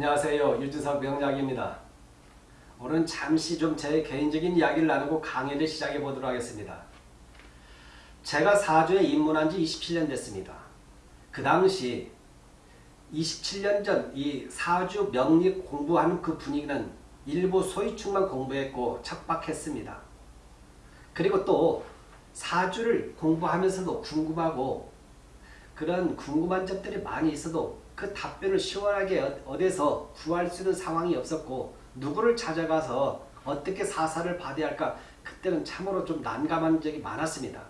안녕하세요. 유준석 명약입니다 오늘은 잠시 좀 제 개인적인 이야기를 나누고 강의를 시작해 보도록 하겠습니다. 제가 사주에 입문한 지 27년 됐습니다. 그 당시 27년 전 이 사주 명리 공부하는 그 분위기는 일부 소위축만 공부했고 척박했습니다. 그리고 또 사주를 공부하면서도 궁금하고 그런 궁금한 점들이 많이 있어도 그 답변을 시원하게 어, 어디서 구할 수 있는 상황이 없었고 누구를 찾아가서 어떻게 사사를 받아야 할까 그때는 참으로 좀 난감한 적이 많았습니다.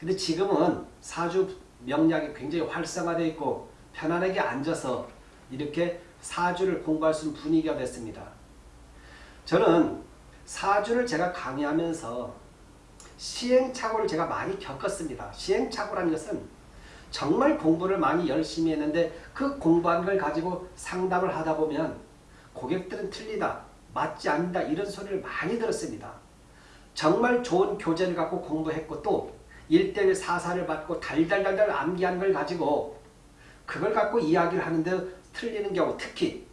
근데 지금은 사주 명략이 굉장히 활성화되어 있고 편안하게 앉아서 이렇게 사주를 공부할 수 있는 분위기가 됐습니다. 저는 사주를 제가 강의하면서 시행착오를 제가 많이 겪었습니다. 시행착오라는 것은 정말 공부를 많이 열심히 했는데 그 공부한 걸 가지고 상담을 하다 보면 고객들은 틀리다, 맞지 않는다 이런 소리를 많이 들었습니다. 정말 좋은 교재를 갖고 공부했고 또 1대1 사사를 받고 달달달달 암기한 걸 가지고 그걸 갖고 이야기를 하는데 틀리는 경우 특히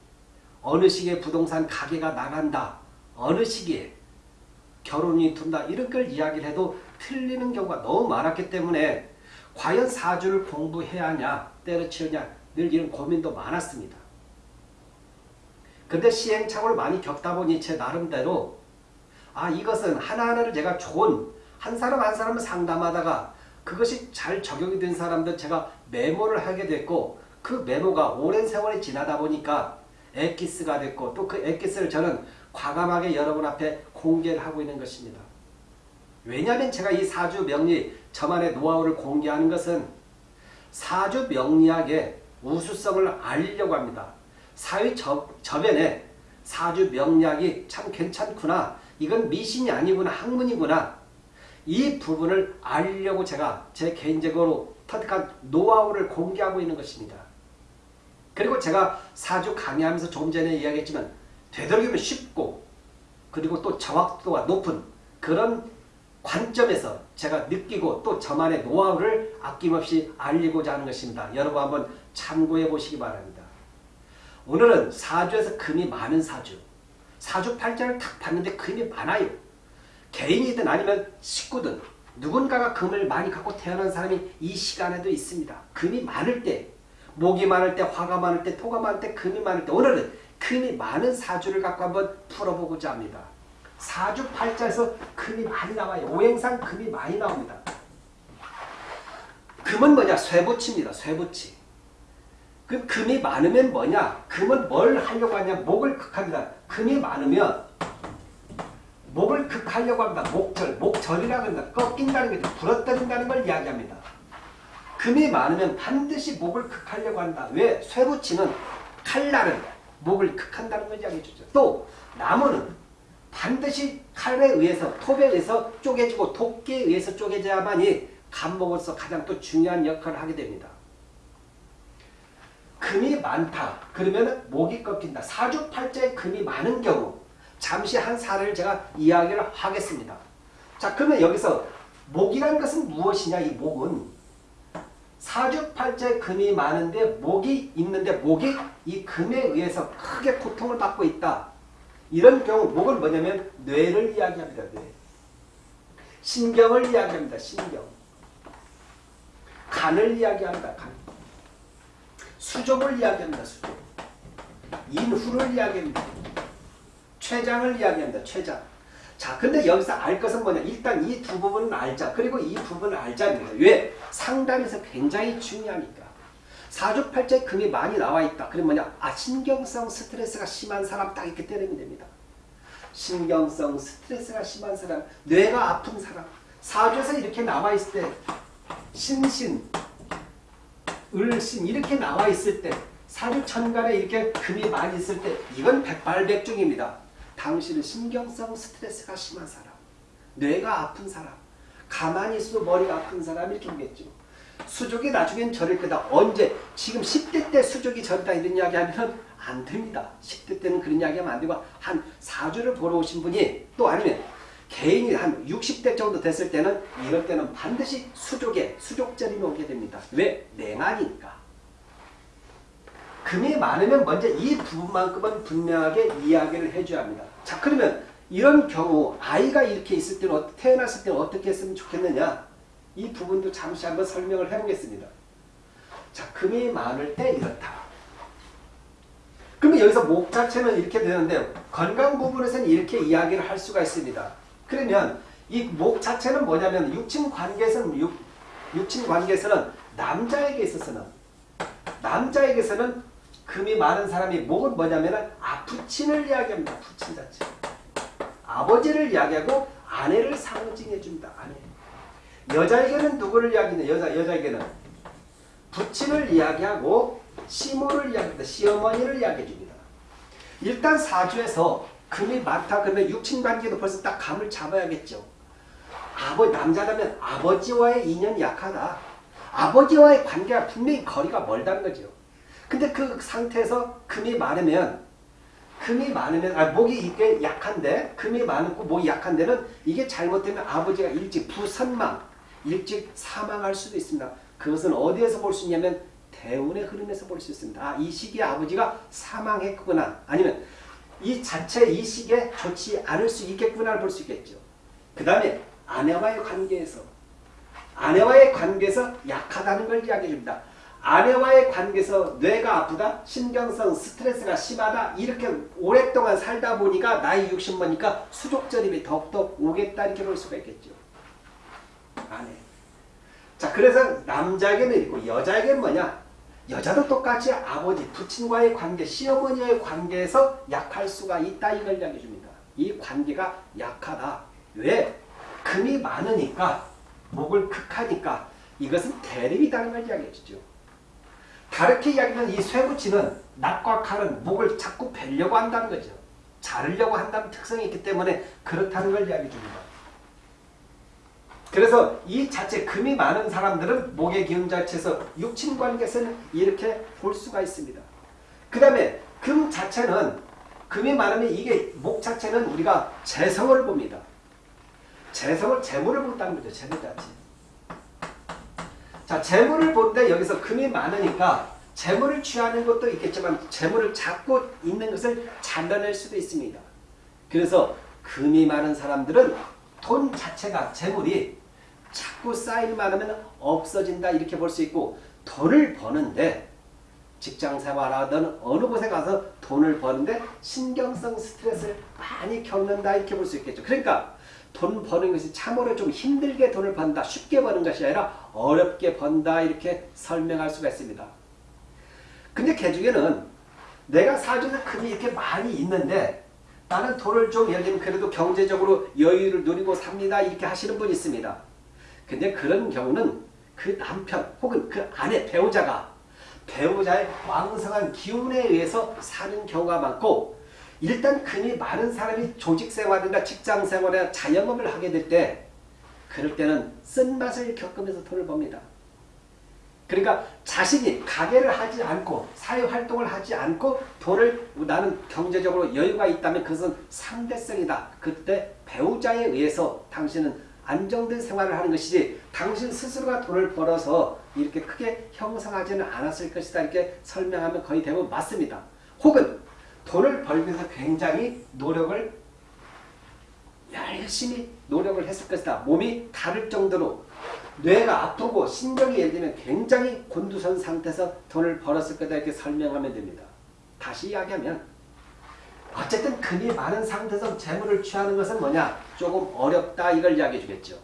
어느 시기에 부동산 가게가 나간다. 어느 시기에 결혼이 둔다. 이런 걸 이야기를 해도 틀리는 경우가 너무 많았기 때문에 과연 사주를 공부해야 하냐 때려치우냐 늘 이런 고민도 많았습니다. 근데 시행착오를 많이 겪다 보니 제 나름대로 아 이것은 하나하나를 제가 좋은 한 사람 한 사람을 상담하다가 그것이 잘 적용이 된 사람들 제가 메모를 하게 됐고 그 메모가 오랜 세월이 지나다 보니까 엑기스가 됐고 또 그 엑기스를 저는 과감하게 여러분 앞에 공개를 하고 있는 것입니다. 왜냐하면 제가 이 사주 명리 저만의 노하우를 공개하는 것은 사주 명리학의 우수성을 알리려고 합니다. 사회 저, 저변에 사주 명리학이 참 괜찮구나. 이건 미신이 아니구나. 학문이구나. 이 부분을 알리려고 제가 제 개인적으로 터득한 노하우를 공개하고 있는 것입니다. 그리고 제가 사주 강의하면서 조금 전에 이야기했지만 되도록이면 쉽고 그리고 또 정확도가 높은 그런 관점에서 제가 느끼고 또 저만의 노하우를 아낌없이 알리고자 하는 것입니다. 여러분 한번 참고해 보시기 바랍니다. 오늘은 사주에서 금이 많은 사주 사주 팔자를 탁 봤는데 금이 많아요. 개인이든 아니면 식구든 누군가가 금을 많이 갖고 태어난 사람이 이 시간에도 있습니다. 금이 많을 때 목이 많을 때 화가 많을 때 토가 많을 때 금이 많을 때 오늘은 금이 많은 사주를 갖고 한번 풀어보고자 합니다. 사주 팔자에서 금이 많이 나와요. 오행상 금이 많이 나옵니다. 금은 뭐냐? 쇠붙입니다. 쇠붙이. 그 금이 많으면 뭐냐? 금은 뭘 하려고 하냐? 목을 극합니다. 금이 많으면 목을 극하려고 합니다. 목절, 목절이라고 합니다. 꺾인다는 게 부러뜨린다는 걸 이야기합니다. 금이 많으면 반드시 목을 극하려고 한다. 왜? 쇠붙이는 칼날은 목을 극한다는 걸 이야기해 주죠. 또 나무는 반드시 칼에 의해서 톱에 의해서 쪼개지고 도끼에 의해서 쪼개져야만이 감목으로서 가장 또 중요한 역할을 하게 됩니다. 금이 많다. 그러면 목이 꺾인다. 사주팔자에 금이 많은 경우 잠시 한 사례를 제가 이야기를 하겠습니다. 자 그러면 여기서 목이라는 것은 무엇이냐 이 목은 사주팔자에 금이 많은데 목이 있는데 목이 이 금에 의해서 크게 고통을 받고 있다. 이런 경우 목은 뭐냐면 뇌를 이야기합니다. 뇌. 신경을 이야기합니다. 신경. 간을 이야기합니다. 간. 수족을 이야기합니다. 수족. 인후를 이야기합니다. 췌장을 이야기합니다. 췌장. 자, 근데 여기서 알 것은 뭐냐? 일단 이 두 부분은 알자. 그리고 이 부분을 알자입니다. 왜? 상담에서 굉장히 중요하니까. 사주팔자에 금이 많이 나와 있다. 그럼 뭐냐? 아 신경성 스트레스가 심한 사람 딱 이렇게 때리면 됩니다. 신경성 스트레스가 심한 사람, 뇌가 아픈 사람. 사주에서 이렇게 나와 있을 때 신신, 을신 이렇게 나와 있을 때 사주 천간에 이렇게 금이 많이 있을 때 이건 백발백중입니다. 당신은 신경성 스트레스가 심한 사람, 뇌가 아픈 사람, 가만히 있어도 머리가 아픈 사람 이렇게 보겠죠. 수족이 나중엔 저릴 거다. 언제? 지금 10대 때 수족이 저리다 이런 이야기 하면 안 됩니다. 10대 때는 그런 이야기 하면 안 되고 한 4주를 보러 오신 분이 또 아니면 개인이 한 60대 정도 됐을 때는 이럴 때는 반드시 수족에 수족절이 오게 됩니다. 왜? 냉하니까. 금이 많으면 먼저 이 부분만큼은 분명하게 이야기를 해줘야 합니다. 자 그러면 이런 경우 아이가 이렇게 있을 때는 어- 태어났을 때는 어떻게 했으면 좋겠느냐 이 부분도 잠시 한번 설명을 해보겠습니다. 자 금이 많을 때 이렇다. 그러면 여기서 목 자체는 이렇게 되는데 건강 부분에서는 이렇게 이야기를 할 수가 있습니다. 그러면 이 목 자체는 뭐냐면 육친 관계에서는 육, 육친 관계에서는 남자에게 있어서는 남자에게서는 금이 많은 사람이 목은 뭐냐면 아부친을 이야기합니다. 부친 자체. 아버지를 이야기하고 아내를 상징해 줍니다. 아내. 여자에게는 누구를 이야기하냐? 여자 여자에게는 부친을 이야기하고 시모를 이야기합니다. 시어머니를 이야기해 줍니다. 일단 사주에서 금이 많다 그러면 육친관계도 벌써 딱 감을 잡아야겠죠. 아버 남자라면 아버지와의 인연이 약하다. 아버지와의 관계가 분명히 거리가 멀다는 거죠. 근데 그 상태에서 금이 많으면 금이 많으면 아 목이 이게 약한데 금이 많고 목이 약한 데는 이게 잘못되면 아버지가 일찍 부선망 일찍 사망할 수도 있습니다. 그것은 어디에서 볼 수 있냐면 대운의 흐름에서 볼 수 있습니다. 아, 이 시기에 아버지가 사망했구나. 아니면 이 자체 이 시기에 좋지 않을 수 있겠구나를 볼 수 있겠죠. 그 다음에 아내와의 관계에서 아내와의 관계에서 약하다는 걸 이야기해 줍니다. 아내와의 관계에서 뇌가 아프다, 신경성 스트레스가 심하다, 이렇게 오랫동안 살다 보니까 나이 60번이니까 수족절입이 더욱더 오겠다 이렇게 볼 수가 있겠죠. 아내. 자, 그래서 남자에게는 있고 여자에게는 뭐냐? 여자도 똑같이 아버지, 부친과의 관계, 시어머니와의 관계에서 약할 수가 있다 이걸 이야기해 줍니다. 이 관계가 약하다. 왜? 금이 많으니까 목을 극하니까 이것은 대립이라는 걸 이야기해 주죠. 다르게 이야기하면 이 쇠붙이는 낫과 칼은 목을 자꾸 베려고 한다는 거죠. 자르려고 한다는 특성이 있기 때문에 그렇다는 걸 이야기해 줍니다. 그래서 이 자체 금이 많은 사람들은 목의 기운 자체에서 육친관계에서는 이렇게 볼 수가 있습니다. 그 다음에 금 자체는 금이 많으면 이게 목 자체는 우리가 재성을 봅니다. 재성을 재물을 본다는 거죠. 재물 자체. 자 재물을 보는데 여기서 금이 많으니까 재물을 취하는 것도 있겠지만 재물을 잡고 있는 것을 잘라낼 수도 있습니다. 그래서 금이 많은 사람들은 돈 자체가 재물이 자꾸 쌓일 많으면 없어진다 이렇게 볼 수 있고 돈을 버는데 직장 생활하든 어느 곳에 가서 돈을 버는데 신경성 스트레스를 많이 겪는다 이렇게 볼 수 있겠죠. 그러니까 돈 버는 것이 참으로 좀 힘들게 돈을 번다 쉽게 버는 것이 아니라 어렵게 번다 이렇게 설명할 수가 있습니다. 근데 개 중에는 내가 사주에서 금이 이렇게 많이 있는데 나는 돈을 좀 예를 들면 그래도 경제적으로 여유를 누리고 삽니다 이렇게 하시는 분이 있습니다. 근데 그런 경우는 그 남편 혹은 그 아내 배우자가 배우자의 왕성한 기운에 의해서 사는 경우가 많고 일단 금이 많은 사람이 조직생활이나 직장생활이나 자영업을 하게 될 때 그럴 때는 쓴맛을 겪으면서 돈을 법니다. 그러니까 자신이 가게를 하지 않고 사회활동을 하지 않고 돈을 나는 경제적으로 여유가 있다면 그것은 상대성이다. 그때 배우자에 의해서 당신은 안정된 생활을 하는 것이지 당신 스스로가 돈을 벌어서 이렇게 크게 형성하지는 않았을 것이다. 이렇게 설명하면 거의 대부분 맞습니다. 혹은 돈을 위해서 굉장히 노력을 열심히 노력을 했을 것이다. 몸이 다를 정도로 뇌가 아프고 신경이 예를 들면 굉장히 곤두선 상태에서 돈을 벌었을 거다 이렇게 설명하면 됩니다. 다시 이야기하면 어쨌든 금이 많은 상태에서 재물을 취하는 것은 뭐냐? 조금 어렵다 이걸 이야기해 주겠죠.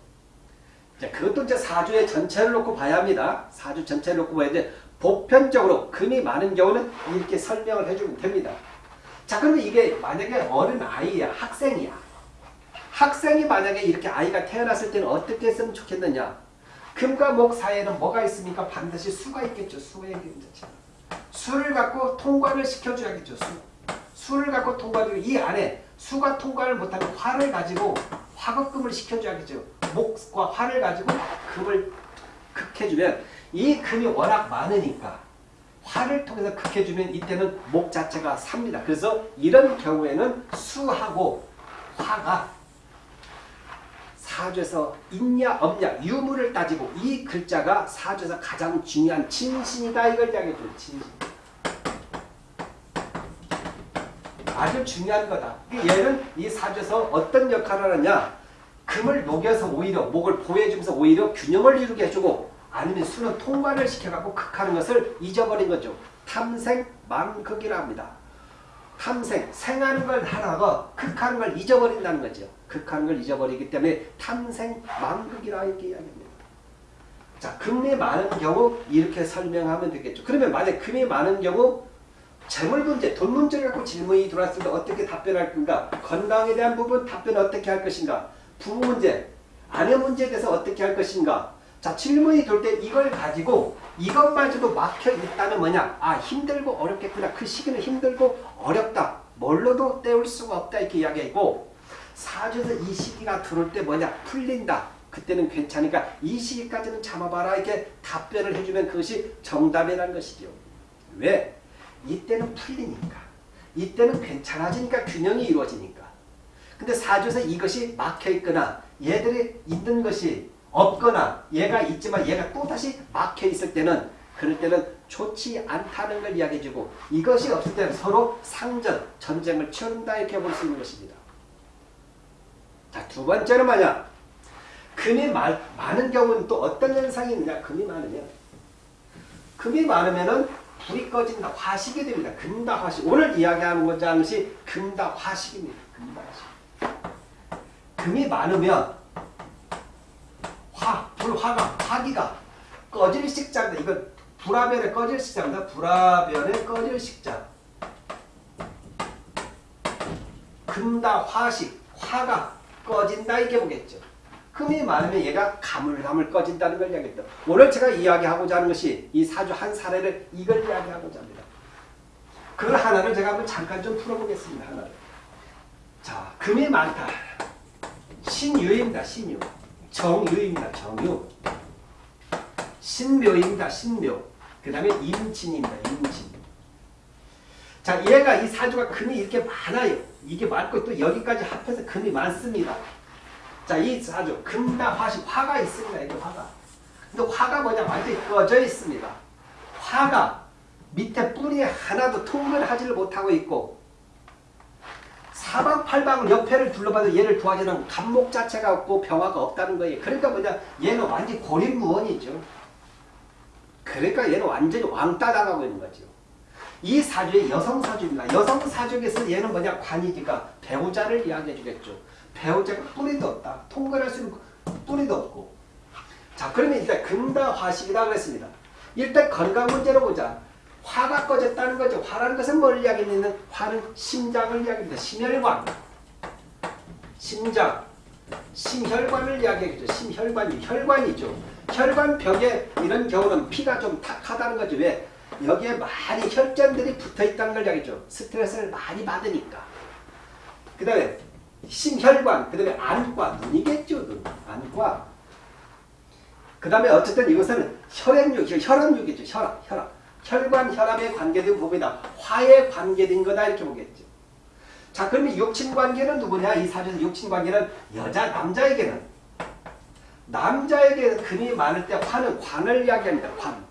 자, 그것도 이제 사주의 전체를 놓고 봐야 합니다. 사주 전체를 놓고 봐야 돼. 보편적으로 금이 많은 경우는 이렇게 설명을 해주면 됩니다. 자, 그러면 이게 만약에 어른 아이야, 학생이야. 학생이 만약에 이렇게 아이가 태어났을 때는 어떻게 했으면 좋겠느냐? 금과 목 사이에는 뭐가 있습니까? 반드시 수가 있겠죠. 수의 자체. 수를 갖고 통과를 시켜줘야겠죠. 수. 수를 갖고 통과를 이 안에 수가 통과를 못하면 화를 가지고 화급금을 시켜줘야겠죠. 목과 화를 가지고 금을 극해주면 이 금이 워낙 많으니까 화를 통해서 극해주면 이때는 목 자체가 삽니다. 그래서 이런 경우에는 수하고 화가 사주에서 있냐 없냐 유무를 따지고 이 글자가 사주에서 가장 중요한 진신이다 이걸 이야기해줘요. 진신. 아주 중요한 거다. 얘는 이 사주에서 어떤 역할을 하느냐 금을 녹여서 오히려 목을 보호해주면서 오히려 균형을 이루게 해주고 아니면 수는 통관을 시켜갖고 극하는 것을 잊어버린 거죠. 탐생 망극이라 합니다. 탐생, 생하는 걸 하다가 극하는 걸 잊어버린다는 거죠. 극하는 걸 잊어버리기 때문에 탐생 망극이라 이렇게 이야기합니다. 자, 금이 많은 경우 이렇게 설명하면 되겠죠. 그러면 만약 금이 많은 경우 재물 문제, 돈 문제를 갖고 질문이 들어왔을 때 어떻게 답변할 건가? 건강에 대한 부분 답변 어떻게 할 것인가? 부부 문제, 아내 문제에 대해서 어떻게 할 것인가? 자, 질문이 돌 때 이걸 가지고 이것마저도 막혀 있다면 뭐냐? 아, 힘들고 어렵겠구나. 그 시기는 힘들고 어렵다. 뭘로도 때울 수가 없다. 이렇게 이야기하고 사주에서 이 시기가 들어올 때 뭐냐? 풀린다. 그때는 괜찮으니까 이 시기까지는 참아봐라. 이렇게 답변을 해주면 그것이 정답이라는 것이죠. 왜? 이때는 풀리니까. 이때는 괜찮아지니까 균형이 이루어지니까. 근데 사주에서 이것이 막혀 있거나 얘들이 있는 것이 없거나 얘가 있지만 얘가 또다시 막혀 있을 때는 그럴 때는 좋지 않다는 걸 이야기해주고 이것이 없을 때는 서로 상전, 전쟁을 치른다 이렇게 볼 수 있는 것입니다. 자, 두 번째는 뭐냐? 금이 마, 많은 경우는 또 어떤 현상이 있느냐? 금이 많으면 금이 많으면 은 불이 꺼진다. 화식이 됩니다. 금다 화식. 오늘 이야기하는 것이 금다 화식입니다. 금다 화식. 금이 많으면 화, 불화가, 화기가 꺼질 식자입니다. 이거 불화변에 꺼질 식자입니다. 불화변에 꺼질 식자. 금다 화식, 화가 꺼진다 이렇게 보겠죠. 금이 많으면 얘가 가물가물 꺼진다는 걸 이야기했다. 오늘 제가 이야기하고자 하는 것이 이 사주 한 사례를 이걸 이야기하고자 합니다. 그 하나를 제가 한번 잠깐 좀 풀어보겠습니다. 하나를. 자, 금이 많다. 신유입니다. 신유. 정유입니다. 정유. 신묘입니다. 신묘. 그 다음에 임진입니다. 임진. 자, 얘가 이 사주가 금이 이렇게 많아요. 이게 많고 또 여기까지 합해서 금이 많습니다. 자, 이 사주 금다 화식 화가 있습니다. 이게 화가. 근데 화가 뭐냐? 완전히 꺼져 있습니다. 화가 밑에 뿌리 하나도 통근하지를 못하고 있고 사방팔방을 옆에를 둘러봐도 얘를 도와주는 감목 자체가 없고 병화가 없다는 거예요. 그러니까 뭐냐? 얘는 완전히 고립무원이죠. 그러니까 얘는 완전히 왕따 당하고 있는 거죠. 이 사주의 여성 사주입니다. 여성 사주에서 얘는 뭐냐? 관이니까 배우자를 이야기해 주겠죠. 배우자가 뿌리도 없다. 통과할 수 있는 뿌리도 없고. 자, 그러면 일단 금다화식이라 그랬습니다. 일단 건강 문제로 보자. 화가 꺼졌다는 거죠. 화라는 것은 뭘 이야기하는 화는 심장을 이야기합니다. 심혈관. 심장. 심혈관을 이야기하겠죠. 심혈관이 혈관이죠. 혈관벽에 이런 경우는 피가 좀 탁하다는 거죠. 왜? 여기에 많이 혈전들이 붙어 있다는 걸 이야기죠. 스트레스를 많이 받으니까. 그 다음에 심혈관, 그 다음에 안과, 눈이겠죠. 눈. 안과. 그 다음에 어쨌든 이것은 혈액육, 혈압육이죠. 혈압, 혈압. 혈관, 혈압에 관계된 부분이다. 화에 관계된 거다. 이렇게 보겠죠. 자, 그러면 육친관계는 누구냐? 이 사주에서 육친관계는 여자, 남자에게는. 남자에게 금이 많을 때 화는 관을 이야기합니다. 관.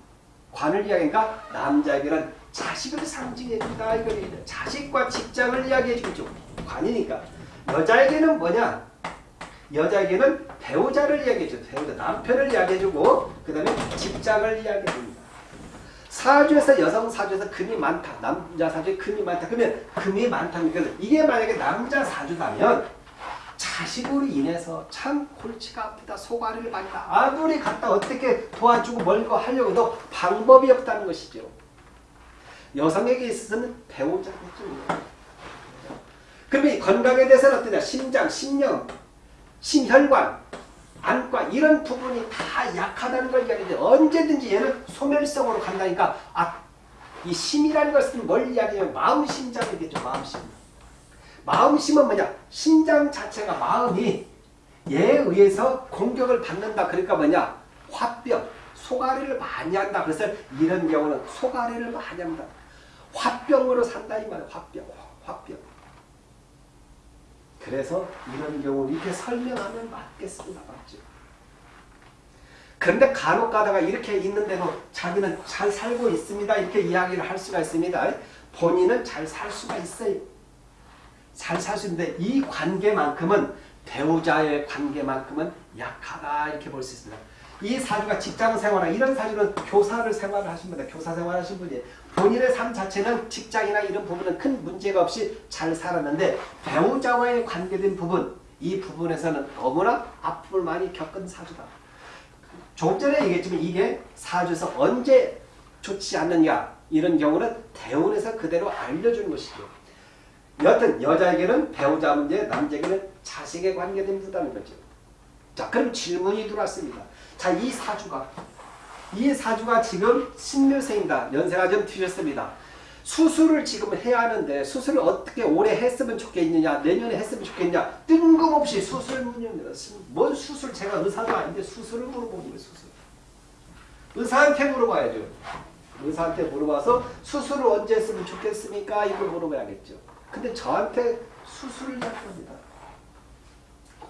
관을 이야기하니까 남자에게는 자식을 상징해 준다. 이걸 자식과 직장을 이야기해 주죠. 관이니까. 여자에게는 뭐냐? 여자에게는 배우자를 이야기해줘. 배우자, 남편을 이야기해주고 그 다음에 직장을 이야기해줍니다. 사주에서 여성 사주에서 금이 많다. 남자 사주에 금이 많다. 그러면 금이 많다는 것은 이게 만약에 남자 사주다면 자식으로 인해서 참 골치가 아프다. 소가리를 많다. 아무리 갖다 어떻게 도와주고 멀고 하려고 해도 방법이 없다는 것이죠. 여성에게 있어서는 배우자겠죠. 그러면 건강에 대해서는 어떠냐? 심장, 심령, 심혈관, 안과 이런 부분이 다 약하다는 걸 이야기해요. 언제든지 얘는 소멸성으로 간다니까 아, 이 심이라는 것은 뭘 이야기해요? 마음심장이겠죠. 마음심. 마음심은 뭐냐? 심장 자체가 마음이 얘에 의해서 공격을 받는다. 그러니까 뭐냐? 화병, 소가리를 많이 한다. 그래서 이런 경우는 소가리를 많이 한다. 화병으로 산다 이 말이야. 화병, 화병. 그래서 이런 경우 이렇게 설명하면 맞겠습니다. 맞죠? 그런데 간혹 가다가 이렇게 있는데도 자기는 잘 살고 있습니다. 이렇게 이야기를 할 수가 있습니다. 본인은 잘 살 수가 있어요. 잘 살 수 있는데 이 관계만큼은 배우자의 관계만큼은 약하다 이렇게 볼 수 있습니다. 이 사주가 직장 생활 이런 사주는 교사를 생활을 하신 분다 교사 생활 하신 분이 본인의 삶 자체는 직장이나 이런 부분은 큰 문제가 없이 잘 살았는데 배우자와의 관계된 부분 이 부분에서는 너무나 아픔을 많이 겪은 사주다. 조금 전에 얘기했지만 이게 사주에서 언제 좋지 않느냐 이런 경우는 대운에서 그대로 알려주는 것이죠. 여튼 여자에게는 배우자 문제, 남자에게는 자식에 관계된 문제라는 거죠. 자 그럼 질문이 들어왔습니다. 자 이 사주가 이 사주가 지금 신묘생입니다. 연세가 좀 뒤졌습니다. 수술을 지금 해야 하는데 수술을 어떻게 올해 했으면 좋겠느냐 내년에 했으면 좋겠냐 뜬금없이 수술. 뭔 수술 제가 의사가 아닌데 수술을 물어보는 거예요. 수술. 의사한테 물어봐야죠. 의사한테 물어봐서 수술을 언제 했으면 좋겠습니까? 이걸 물어봐야겠죠. 근데 저한테 수술을 할 겁니다.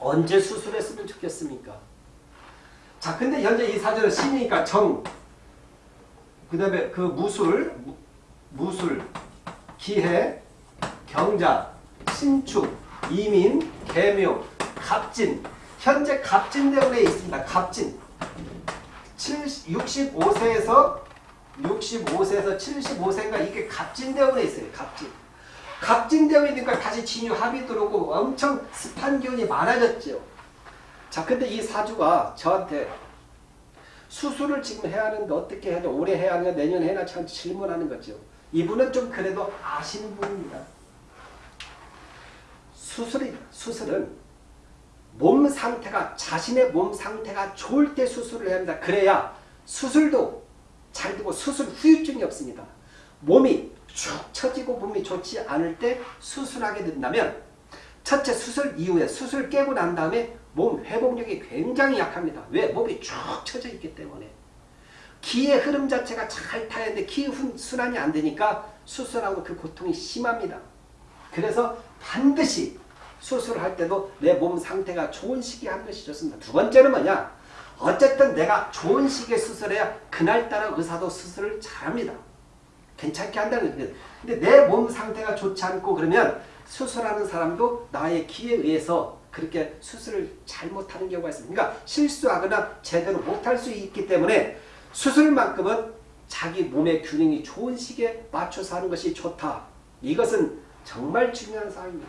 언제 수술했으면 좋겠습니까? 자, 근데 현재 이 사주는 신이니까 정, 그 다음에 그 무술, 무술, 기해, 경자, 신축, 이민, 개묘, 갑진. 현재 갑진 대운에 있습니다. 갑진. 65세에서 65세에서 75세인가 이게 갑진 대운에 있어요. 갑진. 갑진 대운이니까 다시 진유 합이 들어오고 엄청 습한 기운이 많아졌죠. 자, 근데 이 사주가 저한테 수술을 지금 해야 하는데 어떻게 해야 돼? 올해 해야 하냐 내년에 해야 하냐 질문하는 거죠. 이분은 좀 그래도 아시는 분입니다. 수술이 수술은 몸 상태가 자신의 몸 상태가 좋을 때 수술을 해야 합니다. 그래야 수술도 잘 되고 수술 후유증이 없습니다. 몸이 축 처지고 몸이 좋지 않을 때 수술하게 된다면 첫째 수술 이후에 수술 깨고 난 다음에 몸 회복력이 굉장히 약합니다. 왜? 몸이 쭉 처져 있기 때문에. 기의 흐름 자체가 잘 타야 되는데 기 순환이 안 되니까 수술하고 그 고통이 심합니다. 그래서 반드시 수술할 때도 내 몸 상태가 좋은 시기에 하는 것이 좋습니다. 두 번째는 뭐냐? 어쨌든 내가 좋은 시기에 수술해야 그날따라 의사도 수술을 잘합니다. 괜찮게 한다는 거예요. 근데 내 몸 상태가 좋지 않고 그러면 수술하는 사람도 나의 기에 의해서 그렇게 수술을 잘못하는 경우가 있습니다. 그러니까 실수하거나 제대로 못할 수 있기 때문에 수술만큼은 자기 몸의 균형이 좋은 시기에 맞춰서 하는 것이 좋다. 이것은 정말 중요한 사항입니다.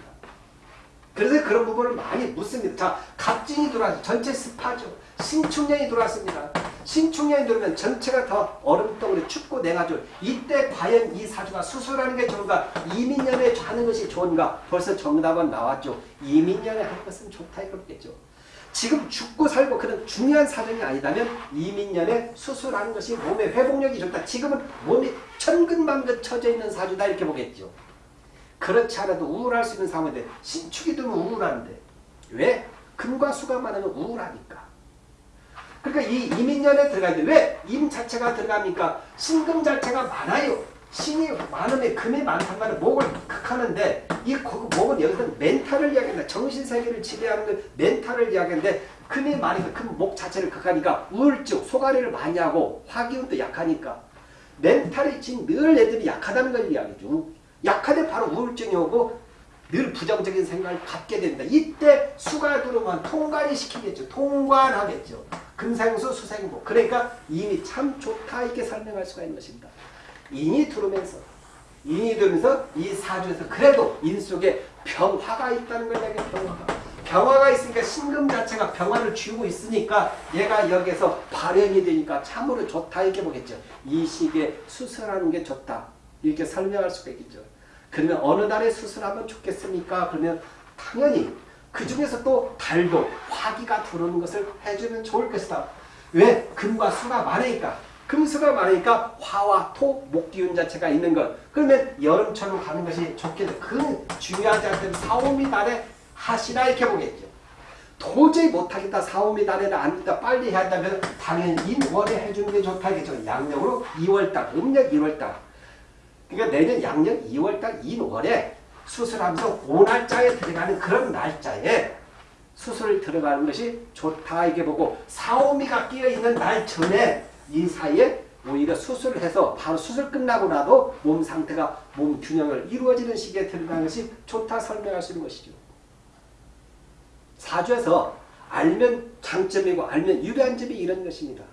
그래서 그런 부분을 많이 묻습니다. 자, 갑진이 들어와서 전체 습하죠. 신축년이 들어왔습니다. 신축년이 들어오면 전체가 더 얼음덩어리 춥고 냉하죠. 이때 과연 이 사주가 수술하는 게 좋은가? 이민년에 하는 것이 좋은가? 벌써 정답은 나왔죠. 이민년에 할 것은 좋다 이거겠죠. 지금 죽고 살고 그런 중요한 사정이 아니다면 이민년에 수술하는 것이 몸의 회복력이 좋다. 지금은 몸이 천근만근 처져 있는 사주다 이렇게 보겠죠. 그렇지 않아도 우울할 수 있는 상황인데 신축이 되면 우울한데 왜? 금과 수가 많으면 우울하니까. 그러니까 이 이민년에 들어가야 왜? 임 자체가 들어갑니까? 신금 자체가 많아요. 신이 많으면 금이 많단 말은 목을 극하는데 이 목은 여기서 멘탈을 이야기한다. 정신세계를 지배하는 그 멘탈을 이야기하는데 금이 많으니까 금목 자체를 극하니까 우울증, 소가리를 많이 하고 화기운도 약하니까 멘탈이 지금 늘 애들이 약하다는 걸 이야기죠. 약하대 바로 우울증이 오고 늘 부정적인 생각을 갖게 된다. 이때 수가 들어오면 통관이 시키겠죠. 통관하겠죠. 금생수 수생목. 그러니까 이미 참 좋다 이렇게 설명할 수가 있는 것입니다. 인이 들어오면서 인이 들면서 이 사주에서 그래도 인 속에 병화가 있다는 걸 얘기해 병화가. 병화가 있으니까 신금 자체가 병화를 쥐고 있으니까 얘가 여기서 발현이 되니까 참으로 좋다 이렇게 보겠죠. 이 시기에 수술하는 게 좋다. 이렇게 설명할 수가 있겠죠. 그러면 어느 달에 수술하면 좋겠습니까? 그러면 당연히 그 중에서 또 달도 화기가 들어오는 것을 해주면 좋을 것이다. 왜? 금과 수가 많으니까. 금수가 많으니까 화와 토, 목 기운 자체가 있는 것. 그러면 여름처럼 가는 것이 좋겠죠. 그 중요하지 않든 사오미 달에 하시라 이렇게 보겠죠. 도저히 못하겠다. 사오미 달에는 안 된다. 빨리 해야 한다면 당연히 인월에 해주는 게 좋다겠죠. 양력으로 2월달, 음력 1월달. 그러니까 내년 양력 2월달 인월에 수술하면서 5날짜에 들어가는 그런 날짜에 수술 들어가는 것이 좋다 이게 보고 사오미가 끼어있는 날 전에 이 사이에 오히려 수술을 해서 바로 수술 끝나고 나도 몸 상태가 몸 균형을 이루어지는 시기에 들어가는 것이 좋다 설명할 수 있는 것이죠. 사주에서 알면 장점이고 알면 유리한 점이 이런 것입니다.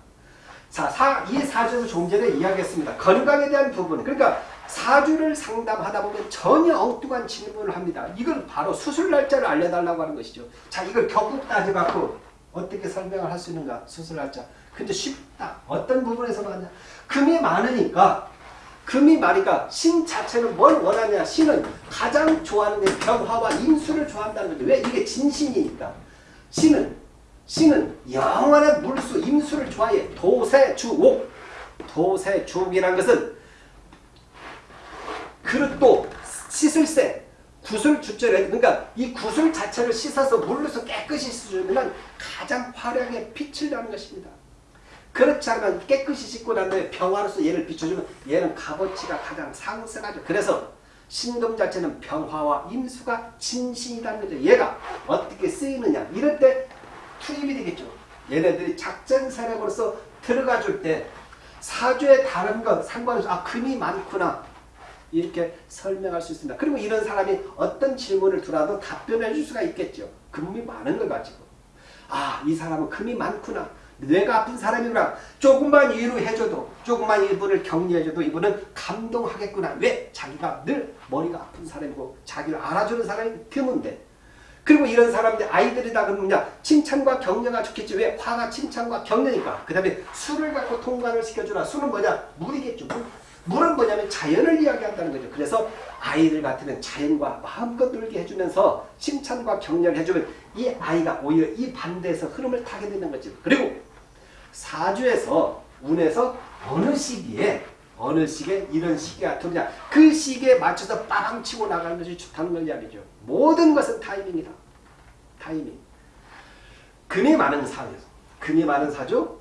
자, 사, 이 사주에서 좀 전에 이야기했습니다. 건강에 대한 부분. 그러니까 사주를 상담하다 보면 전혀 엉뚱한 질문을 합니다. 이걸 바로 수술 날짜를 알려달라고 하는 것이죠. 자, 이걸 격국 따져갖고 어떻게 설명을 할 수 있는가? 수술 날짜. 근데 쉽다. 어떤 부분에서 많냐? 금이 많으니까 금이 많으니까 신 자체는 뭘 원하냐? 신은 가장 좋아하는 게 병화와 인수를 좋아한다는 거죠. 왜? 이게 진신이니까. 신은 신은 영원한 물수 임수를 좋아해. 도세주옥. 도세주옥이라는 것은 그릇도 씻을 때 구슬 주절에 그러니까 이 구슬 자체를 씻어서 물로서 깨끗이 씻으면 가장 화려하게 빛을 나는 것입니다. 그렇지 않으면 깨끗이 씻고 난 다음에 병화로서 얘를 비춰주면 얘는 값어치가 가장 상승하죠. 그래서 신금 자체는 병화와 임수가 진신이라는 거죠. 얘가 어떻게 쓰이느냐 이럴 때 투입이 되겠죠. 얘네들이 작전 세력으로서 들어가 줄 때 사주에 다른 것 상관없이 아 금이 많구나 이렇게 설명할 수 있습니다. 그리고 이런 사람이 어떤 질문을 들어도 답변해 줄 수가 있겠죠. 금이 많은 걸 가지고 아 이 사람은 금이 많구나 뇌가 아픈 사람이구나 조금만 위로해줘도 조금만 이분을 격려해줘도 이분은 감동하겠구나 왜? 자기가 늘 머리가 아픈 사람이고 자기를 알아주는 사람이 드문데 그리고 이런 사람들 아이들이다 그러면 칭찬과 격려가 좋겠지 왜? 화가 칭찬과 격려니까 그 다음에 술을 갖고 통과를 시켜주라 술은 뭐냐? 물이겠죠 물. 물은 뭐냐면 자연을 이야기한다는 거죠. 그래서 아이들 같으면 자연과 마음껏 놀게 해주면서 칭찬과 격려를 해주면 이 아이가 오히려 이 반대에서 흐름을 타게 되는 거죠 그리고 사주에서 운에서 어느 시기에 어느 시기에 이런 시기가 들어오냐. 그 시기에 맞춰서 빠방 치고 나가는 것이 좋다는 걸 이야기죠. 모든 것은 타이밍이다. 타이밍. 금이 많은 사주. 금이 많은 사주